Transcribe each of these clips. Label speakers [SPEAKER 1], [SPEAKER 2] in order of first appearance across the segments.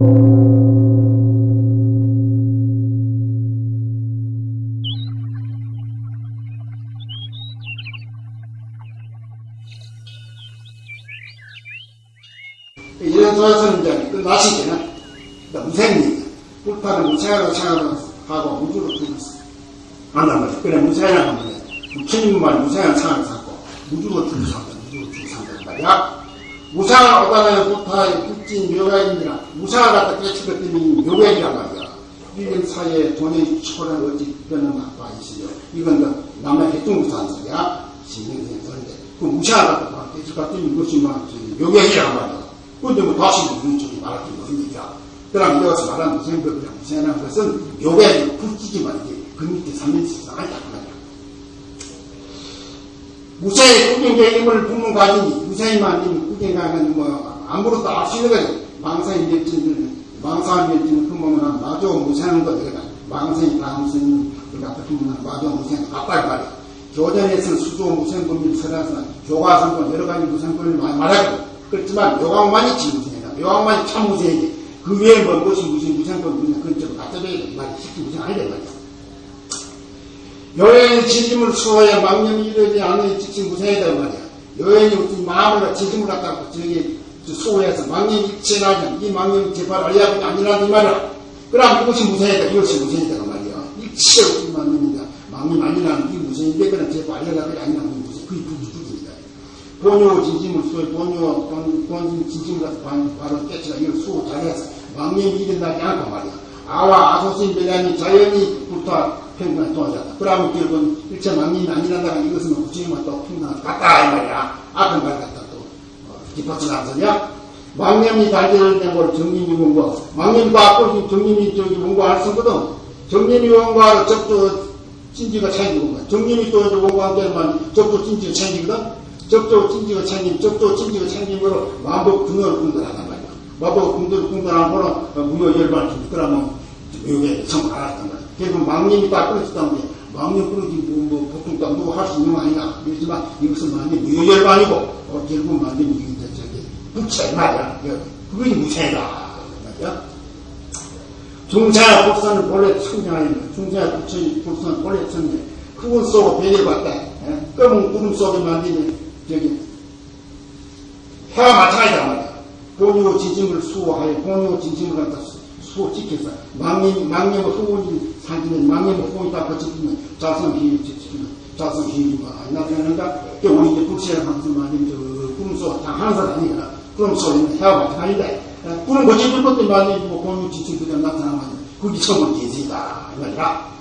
[SPEAKER 1] 이런 조사는 이제 끝나시기는 무생입니다. 불타는 무생하고 생각하고 우주로 죽었어. 안단 말이야. 그래, 무생이라고 하면 부처님만 무생한 상을 죽고 산다. 우주로 죽고 산단 말이야. 무상을 얻어내는 불타의 불진 묘약입니다. 무상을 갖다 깨치겠더니 묘약이란 말이야. 이런 사이에 돈의 초를 어찌 빼는 바 있어요. 이건 그 남의 핵종부산 소리야. 신경이 그런데 그 무상을 갖다 깨치겠더니 이것이 막 묘약이란 말이야. 근데 뭐 다시 무슨 쪽이 말할 게 무슨 얘기야. 그럼 이것을 말하는 무생법이랑 무생이라는 것은 묘약이 불지지만 이게 그 밑에 삼면시가 아니다. 무사히 힘을 품은 가지니 무사히만 힘 꾸경가는 뭐 아무것도 알 수 있는 거지. 망상이 맺지는 망상이 그 몸은 마저 무사한 거 내가 망상이 다음선이 그 갖다 품은 마저 아빠 말이야. 교전에서는 수조 무생법을 설해서 교과선도 여러 가지 무생법을 많이 말하고 그렇지만 묘광만이 진무생이다. 묘광만이 참 무생이지 그 외에 뭐 무엇이 무슨 무생법이냐. 그건 좀 갖다 줘야 돼. 말이 쉽게 무생 아니다 말이야 여행의 진심을 수호해 망념이 이르지 않는 직신 무생이다 말이야. 여행이 무슨 마음을 진심을 갖다가 저기 수호해서 망념이 일체나면 이 망념이 제발 알야가 아니라는 말이야. 그럼 이것이 무생이다. 이것이 무생이다 그 말이야. 일체 없는 망념이다. 망념 아니라는 이 무생인데 그냥 제발 알야가 아니라는 무생. 그게 부주주입니다. 본요 진심을 수호해 본요 본, 본 진심을 갖다 바로 깨치가 이걸 수호 잘해서 망념이 일어나지 않고 말이야. 아와 아소신 배량이 자연히 붙어 평균한 도하자다. 그러면 결국은 일체 망님이 아니란다. 이것은 부처님과 또 평균한 같다. 이 말이야. 앞에 말 같다. 또, 어, 뒷받침 소리야. 망념이 달절된 걸 정님이 원고. 망념과 앞으로 정님이 저기 원고할 수 있거든. 정님이 원고하러 접조 찐지가 챙기는 거야. 정님이 또 원고한 때만 접조 찐지가 챙기거든. 접조 찐지가 챙기면 접조 찐지가 챙김으로 마법 등을 공들하단 말이야. 마법 등을 공들하는 거는 무효 열반을 여기에 성공 안 했단 말이야. 결국 망님이 다 끊어졌다는 게 망님 끊어지 뭐, 뭐 보통 다 누구 할수 있는 거 아니냐. 그렇지만 이것은 망님 무효 열반이고 어, 결국 망님 이게 저기 부채 말이야. 그게 무쇠다. 말이야. 중세의 복사는 본래 중세의 부처의 복사는 본래 청정 그분 쏘고 베개를 봤다. 예? 검은 구름 속에 만드는 저기 해와 마찬가지다 본요 진심을 수호하여 본요 진심을 갖다 수호 지켜서 망님, 망님의 후원이 상기는 망님의 후원이 다 거쳐지면 자성 비율 지키면 자성 아니나 되는가? 그 우리 이제 하면서 말님 저 꿈소 다 하는 사람이니까 그럼 소리는 해와 마찬가지다. 꿈을 거쳐줄 것도 말님 뭐 공유 그냥 나타나면 그게 성을 계시다. 이 말이야.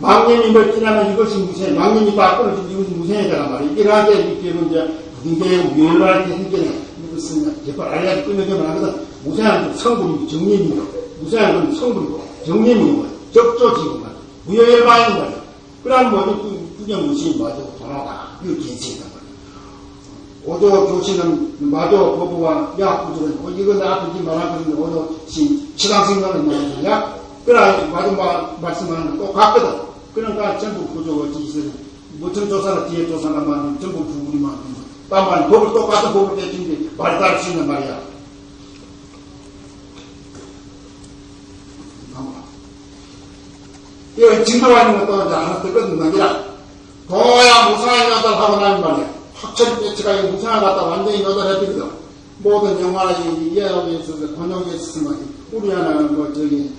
[SPEAKER 1] 망님이 멀티나면 이것이 무생, 망님이 다 끊어진 이것이 무생이다 말이야. 이러하게 이렇게 이제 유혈할 때 생겨내. 제발 알야지 끊어지면 하거든. 무생한 성분이 정님이고, 무생한 건 성분이고, 정님이고, 뭐, 적조지고, 말 무효열반인 거야. 그럼 뭐지, 그냥 무시 마저 돌아가. 이거 괜찮단 말이야. 오조 교시는 마저 법부와 야구조는, 어, 이거 나쁘지 말하거든요. 오조 시, 치강생각은 말이야. 그래, 마저 마, 말씀하는 거 똑같거든. 그러니까 전부 구조가 지시는, 무슨 조사나 뒤에 조사나만 전부 부분이만, 딴말 법을 똑같은 법을 대주는데 말이 다를 수 있는 말이야. 이거 진도하는 것도 이제 하나 더 끝난 게라. 도야 무상하게 갖다 하고 나면 말이야. 확철이 배치가 무상을 갖다 완전히 너덜해버리거든. 모든 영화나 이해하기 있어서 번역에 있으면 우리 하나는 뭐 저기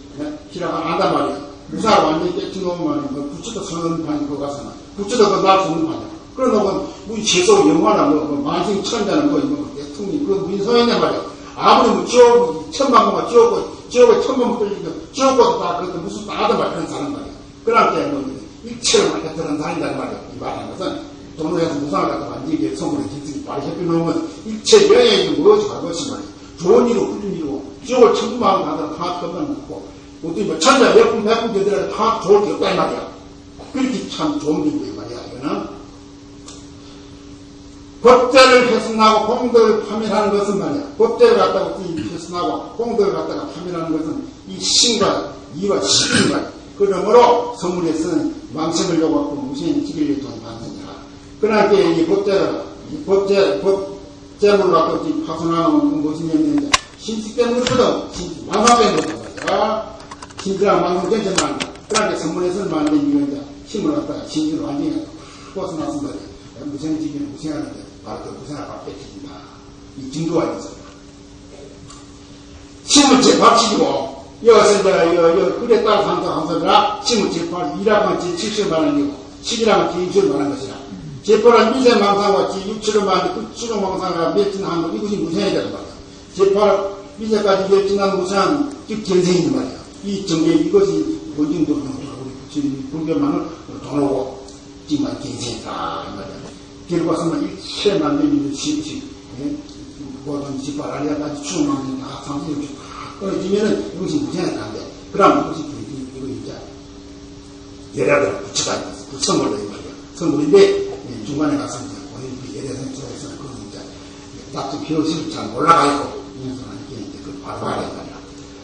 [SPEAKER 1] 기라가 안단 말이야. 무상을 완전히 깨치놓으면 뭐 부처도 선판이 거 가서는 부처도 그날수 없는 판이야. 그러면 우리 최소 영화나 뭐, 뭐 만성 천자는 뭐 이거 대통령이 그 민소했냔 말이야. 아무리 뭐 지옥 번만 지옥고 지옥에 천번 끌리니까 지옥고도 다 그것도 무슨 다 하던 말 그런 사람 말이야. 그러니까 뭐 일체를 맡겼다는 사람이란 말이야. 이 말하는 것은 동네에서 무상을 갖다 완전히 성분의 기승이 말이 해피 놓으면 일체 여행이 무엇이 가것이 말이야. 좋은 일이고 훌륭 일이고 지옥을 천만 가다가 다 끝만 먹고 어떻게 뭐 천자 몇분 몇분 되더라도 다 좋을 게 없단 말이야. 그렇게 참 좋은 일이고 말이야. 이거는. 법제를 훼손하고 공덕을 파멸하는 것은 말이야. 법제를 갖다가 훼손하고 공덕을 갖다가 파멸하는 것은 이 신과 이와 신과 그러므로 성문에서는 망신을 요구하고 무신 지기를 돈 받느니라. 그러니까 이 법제를 이 법제 법제물을 갖다가 파손하는 것은 무엇이냐면 신식 때문이거든. 망상 때문이거든. 말이야. 신지랑 망상 전체만, 그렇게 선물해서 만든 이거 이제 힘을 갖다가 신지로 완전히 말이야. 무생지기는 무생하는데, 바로 그 무생을 밥 뺏긴다. 이 증거가 있어. 신을 제밥치고, 여기서 이제, 여, 여, 그래 따라 상사 항사들아, 신을 제밥, 일하면 제 70만 원이고, 10이라면 제 20만 원 것이라. 제파는 미세 망상과 제 6, 7을 만든 그 추정 망상과 멸진한 거, 이것이 무생이 되는 말이야. 제파는 미세까지 멸진한 무생한 즉 견생인 말이야. 이 정계, 이것이 원정도 우리 불교만을 돈하고 정말 견생이다. 이 말이야. 결과 서는 일체 만들면 시시, 모든 추정 망상 다 상승이 끊어지면은 이것이 무생이 안 돼. 그럼 이것이 이거 이제 예라들 붙여다 그 선물로 이 말이야. 선물인데, 중간에 가서 이제 오늘 그 예대선 쪽에서는 그건 이제 낙지 비효식을 잘 몰라가지고 인수하는 게 이제 그 바로 알아야 말이야.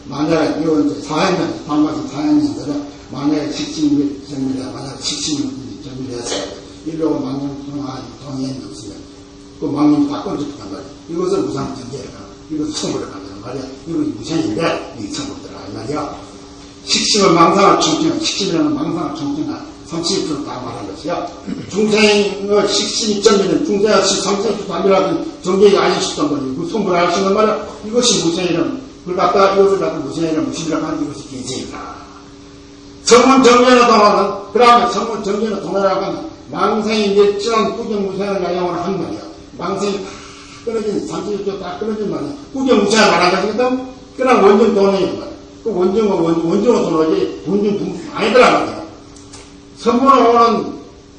[SPEAKER 1] 만약에 이거 이제 사회면, 방과시 사회면들은 만약에 식신이 정밀해, 만약에 식신이 정밀해서 일로 망령 동안 동의행이 없으면 그 망령이 다 끊어졌단 말이야. 이것은 무상 전제라. 이것은 청구를 한다는 말이야. 이건 무상인데, 이 청구를 들어가, 이 말이야. 식심을 망상을 청증한, 식심이라는 망상을 청증한 30%다 말한 것이야. 중생의 식신이 점이는 중생의 30% 단결하던 정계에 알려주던 거니, 그 성분을 알수 있는 말이야. 이것이 무생이는, 그걸 갖다 이것을 갖다 무생이는 무신이라고 하는 이것이 개세이다. 성문 정면에 동하는, 그 다음에 성문 정면에 동하라고 하는 망생이 멸진한 구경무생을 양양을 한 말이야. 망생이 다 끊어진, 30%다 끊어진 말이야. 구경무생을 말한 것이거든? 그냥 원정 돈이 말이야. 그 원정은 원, 원정은 돈이지, 원정 돈 아니더라 말이야. 오는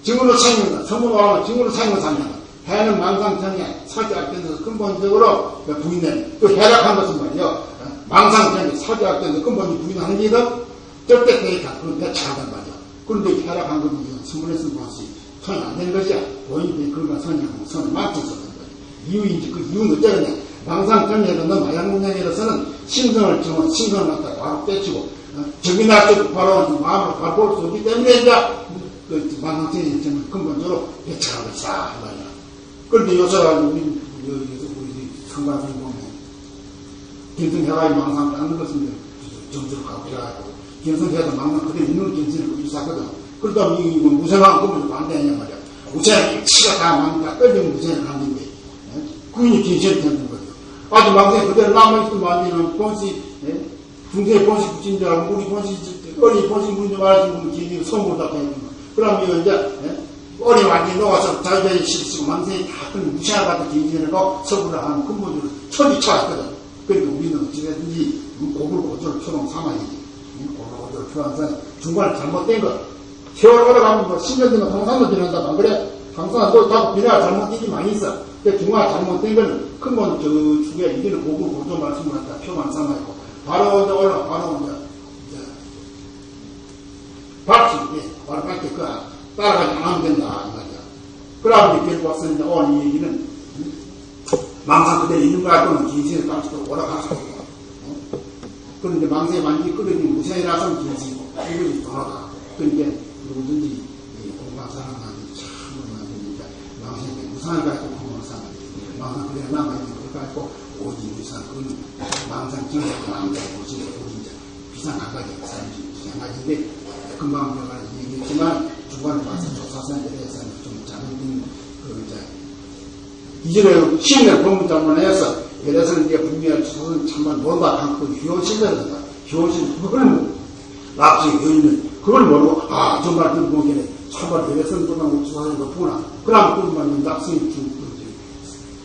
[SPEAKER 1] 증으로 챙긴다. 선물을 오는 증으로 챙겨 산다. 해는 망상정에 사주학대에서 근본적으로 부인된 또 해락한 것은 말이요. 망상정에 사주학대에서 근본이 부인하는 게 있다. 대익한 그런 대차하단 말이야. 그런데 해락한 것은 선물에서 무엇이 손이 안 되는 것이야. 본인이 그런 걸 선이하고 손을 맞춰서 그런 거야. 이유인지 그 이유는 어쩌냐. 망상정에서 너 마약문양에서는 신성을 정원, 신성을 갖다가 바로 떼치고 적이 나도 바로 마음을 볼수 없기 때문에 이제 그 망상증이 저는 근본적으로 것이다 말이야. 그런데 요새 우리 우리 상관님 보면 견성해가지고 망상을 하는 것은 점수를 가고 그래가지고 견성해도 망상 그대로 있는 견성을 일사거든. 그러다 이 무생한 꿈을 반대하냐 말이야. 무생 치가 다 망다 떨리면 무생을 하는데 그인이 견성이 되는 거죠. 아주 망상 그대로 남아있으면 안 되는 본시 중세 본식 붙인 줄 알고, 우리 본식, 어리 본식 문제 말하신 분, 기기 선물 다 해주는 거. 이거 이제, 예? 어리 완전히 녹아서 자기들이 실수고 망생이 다 그런 같은 기기해놓고 서구를 하는 근본적으로 천이 차왔거든. 그러니까 우리는 어찌든지 고불 고조를 표동 삼아야지. 고조를 표현해서 중간에 잘못된 거. 세월 오래가면 뭐 10년 되면 항상도 지난다. 안 그래? 또다 비례가 잘못된 게 많이 있어. 근데 중간에 잘못된 거는 근본 저 중에 이게는 고불 고조 말씀을 갖다 표만 삼아있고. 바로 이제 올라, 바로 이제, 박수, 예, 바로 밖에 그, 따라가지 안 하면 된다, 이 말이야. 그러면 와서 이제 오늘 이 얘기는, 망상 그대로 있는 거야, 또는 깜짝도 오라갈 수 없고. 어? 그런데 망상에 만지 끓여진 무생이라서는 긴신이고, 이것이 돌아가. 그러니까 누구든지 공부사람한테 참, 만드니까, 망상에 무상을 가지고 공부사람 망상 그대로 남아있는 걸 가지고, 오직 무상, 그건 망상 증상도 안 되고, 우리 이제 비상 한 가지, 비상 가지인데, 금방 제가 얘기했지만, 중간에 와서 조사선에 대해서는 좀 잘못된, 그, 이제, 이전에 시인의 법문장문에서, 그래서 이제 분명히 조사선 참만 논다, 한그 효신이라든가, 효신, 그걸 납치에 여있는, 그걸 모르고, 아, 정말 그 보기에는 참말 대회선 보다고 조사선이 높구나. 그럼 납승이 주, 그,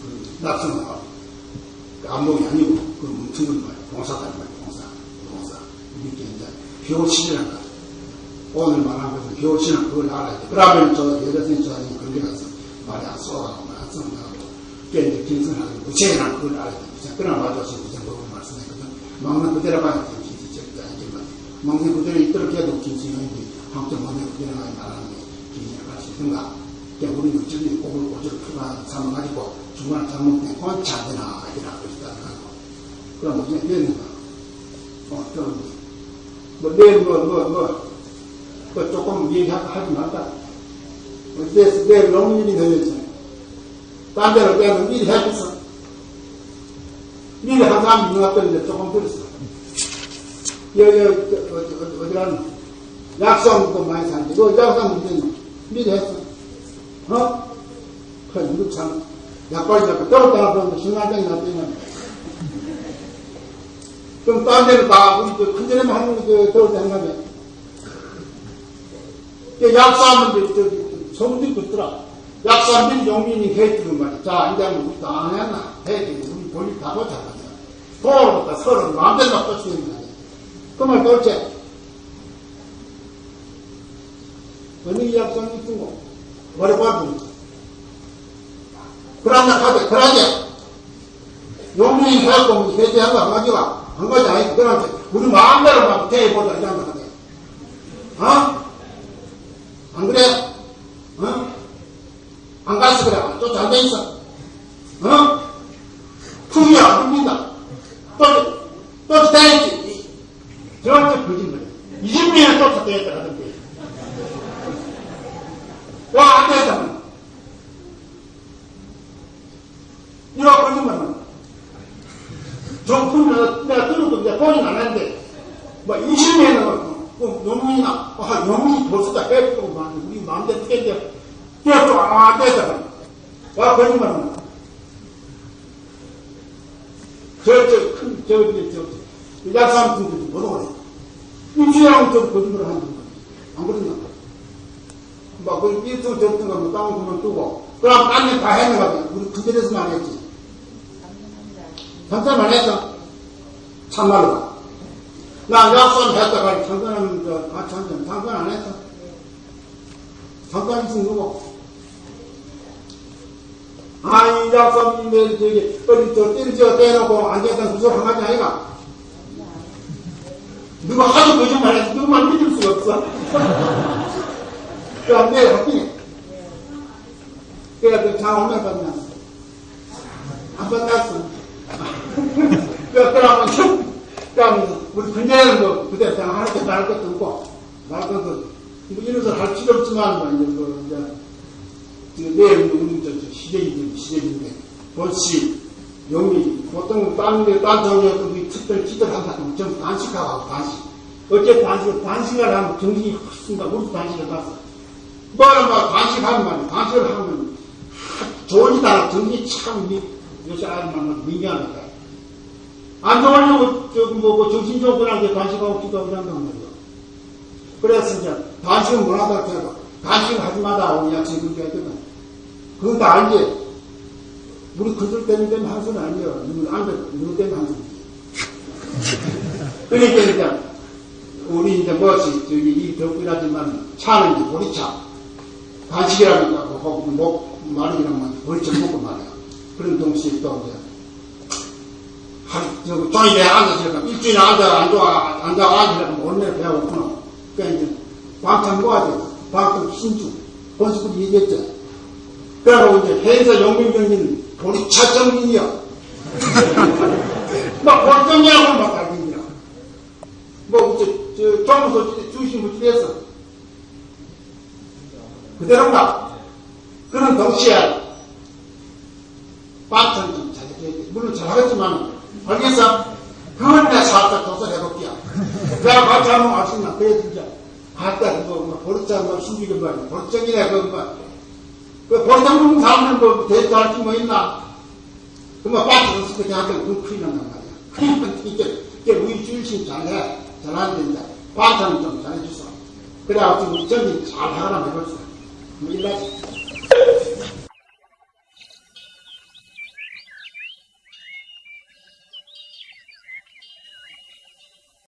[SPEAKER 1] 그, 납승을 하고. 감독이 아니고 그 뭉치는 말, 봉사다 말, 봉사, 봉사. 이렇게 이제 교신이라는 거. 오늘 말한 것은 교신은 그걸 알아야 돼. 그러면 저 여자선이 저한테 그렇게 가서 말이 안 쏘가고 말안 쏘가고 그게 이제 김선하고 무체이란 그걸 알아야 돼. 그러나 맞아서 무슨 법을 말씀했거든. 먹는 그대로 돼. 김치 절대 아니지만 먹는 그대로 있도록 해도 김치형인데 한점 먹는 그대로 가야 말하는 게 김치가 갈수 있는가. 그러니까 우리는 어쩌면 꼭을 고지를 풀어 삼아가지고 중간에 잘못된 안 되나, 이라 그러시다. 그럼 어떻게 되는가? 어, 좀, 뭐, 내일 뭐, 뭐, 뭐, 그 조금 얘기하지 말까? 내일, 내일 너무 일이 늘렸잖아. 딴 데로 빼면 일이 해줬어. 미리 한 사람 것 같던데 조금 들었어. 여기, 저, 어디, 어디, 어디 가는 약속도 많이 사는데, 그 약속 문제는 미리 했어. 어? 그래, 이거 참, 약발이 자꾸 떨었다가 그러는데 신간장이 났더니, 그럼 딴 데는 다, 저, 큰절에만 하는 거, 떨을 때 한가며. 약사하면 듣고 있더라. 약사들이 용민이 해주는 말이야. 자, 이제 우리 다 했나? 해주고, 우리 볼일 다 보자. 도로부터 서로 마음대로 꽂히는 말이야. 그말 도대체, 어느 있은 거? 머리 봐도 그러나 가자, 그러자. 용민이 해갖고, 해제한 거한 가지가, 한 가지 아니고, 그러나 우리 마음대로 막 대해보자, 이런 거하자. 어? 안 그래? 어? 안 가서 그래. 또 잘 돼 있어. 어? 품이 안 굽니다. 또, 또 다했지. 저한테 거짓말이야. 20년을 쫓아다녔다 하던데. 와, 안 되잖아. 이거 거짓말은. 좀 품을 내가 들어도 이제 안 하는데, 뭐 20년을 그 영문이나, 아, 영문이 벌써 다 해보고 막, 우리 마음대로 떼는데, 떼어도 안 되잖아. 와, 거짓말은. 저, 저, 큰, 저, 저, 저, 약사람 분들이 못 오래. 임시랑 저 거짓말 하는 거야. 안 그러냐? 막, 그, 일성 저던 거, 뭐, 땅 그만 두고, 그럼 딴일다 했는 거야. 우리 그들에서만 했지. 상상만 했어. 참말로. 나 약속 했다가 저 같이 한잔 상관 안 했어. 상관 있으면 누구? 아이 약속인데 저기 어디 저 띨지어 떼놓고 앉아있던 구석 한 가지 아이가? 누가 하도 거짓말 해서 누구만 믿을 수가 없어. 그안 돼, 하긴. 그래, 그장 얼마 받나? 안 받았어. 그러면 그럼 우리 그녀는 뭐 그때 그냥 할 것도 할 것도 없고 말 것도 뭐 이런 걸할 필요 없지만 뭐 이제 뭐 이제 내일 우리 저, 저 시대인데 시대인데 벌시 영미 보통 딴데 딴 종류도 그 특별 기도를 한다면 좀 단식하고 단식. 어째 단식 단식을 하면 정신이 확 쓴다. 우리도 단식을 갔어 뭐는 뭐 단식하면 단식을 하면 좋은 이다 정신이 참 요새 아이만 민감하다 안 좋으려고, 저, 뭐, 뭐, 정신적으로한테 단식하고 기도하고 이런단 말이야. 그래서 이제, 단식은 뭐하다 해도, 단식을 하지 마다, 우리 약속이 그렇게 했거든. 그건 다 알지? 우리 그들 때문에 때문에 한 소리 아니야. 누구, 안 돼, 누구 때문에 한 소리. 그러니까 이제, 우리 이제 무엇이, 저기, 이 덕분이라지만, 차는 이제 보리차. 단식이라니까, 하고, 목, 마르기랑만 보리차 먹고 말이야. 그런 동시에 또 이제, 저, 종이에 앉아서 일주일에 앉아, 앉아, 앉아, 앉으려면 배가 고프나. 그러니까 이제, 모아야 돼. 방탄 신주. 본식구도 얘기했죠. 그러고 이제, 회사 용민경인 보리차 정민이야. 막, 보리정이라고 막 알겠냐. 뭐, 저, 저, 정무소 주신 무지했어. 그대로인가? 그런 동시에, 방탄 좀 잘해줘야 돼. 물론 잘하겠지만, 알겠어? 그걸 내가 살짝 조사해볼게요. 내가 같이 한번 왔으면, 그래, 진짜. 갔다, 그거, 뭐, 버릇자, 뭐, 신비가 뭐, 버릇정이네, 그, 뭐. 그, 버릇장 부는 사람들, 뭐, 대도 할게 뭐 있나? 그, 뭐, 빠져서 그렇게 하더니, 그 큰일 난단 말이야. 그러니까, 이게, 이게, 우리 주일신 잘해. 잘하는데, 이제, 반찬은 좀 잘해줬어. 그래가지고, 우리 정이 잘 하거나 해볼수. 뭐, 일나지.